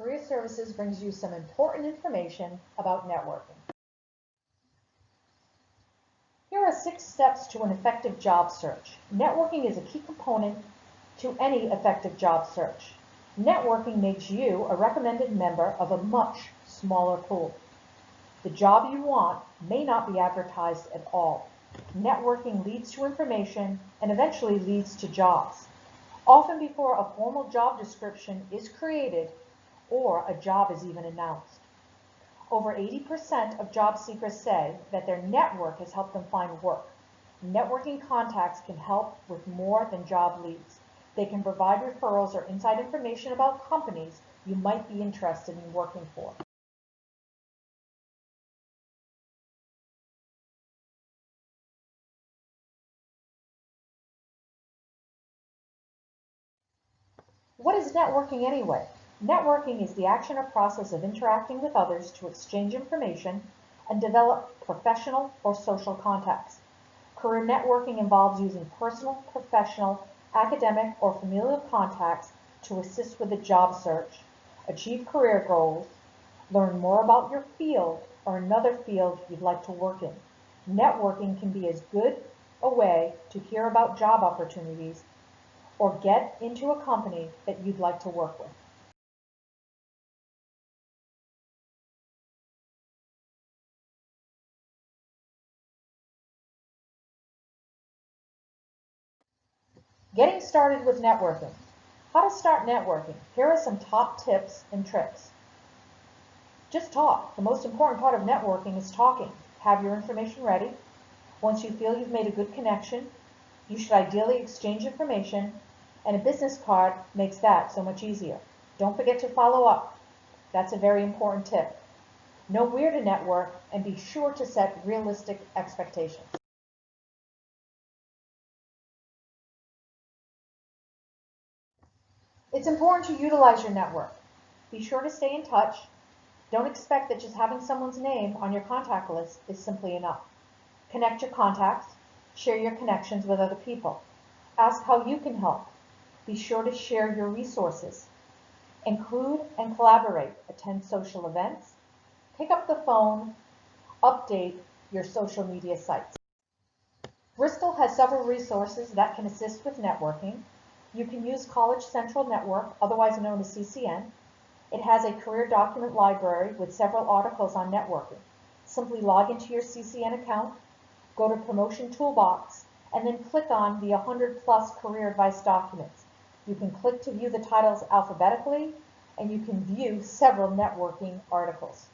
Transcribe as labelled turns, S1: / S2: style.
S1: Career Services brings you some important information about networking. Here are six steps to an effective job search. Networking is a key component to any effective job search. Networking makes you a recommended member of a much smaller pool. The job you want may not be advertised at all. Networking leads to information and eventually leads to jobs. Often before a formal job description is created or a job is even announced. Over 80% of job seekers say that their network has helped them find work. Networking contacts can help with more than job leads. They can provide referrals or inside information about companies you might be interested in working for. What is networking anyway? Networking is the action or process of interacting with others to exchange information and develop professional or social contacts. Career networking involves using personal, professional, academic, or familial contacts to assist with a job search, achieve career goals, learn more about your field or another field you'd like to work in. Networking can be as good a way to hear about job opportunities or get into a company that you'd like to work with. Getting started with networking. How to start networking. Here are some top tips and tricks. Just talk. The most important part of networking is talking. Have your information ready. Once you feel you've made a good connection, you should ideally exchange information and a business card makes that so much easier. Don't forget to follow up. That's a very important tip. Know where to network and be sure to set realistic expectations. It's important to utilize your network. Be sure to stay in touch. Don't expect that just having someone's name on your contact list is simply enough. Connect your contacts. Share your connections with other people. Ask how you can help. Be sure to share your resources. Include and collaborate. Attend social events. Pick up the phone. Update your social media sites. Bristol has several resources that can assist with networking. You can use College Central Network, otherwise known as CCN. It has a career document library with several articles on networking. Simply log into your CCN account, go to Promotion Toolbox, and then click on the 100 plus career advice documents. You can click to view the titles alphabetically, and you can view several networking articles.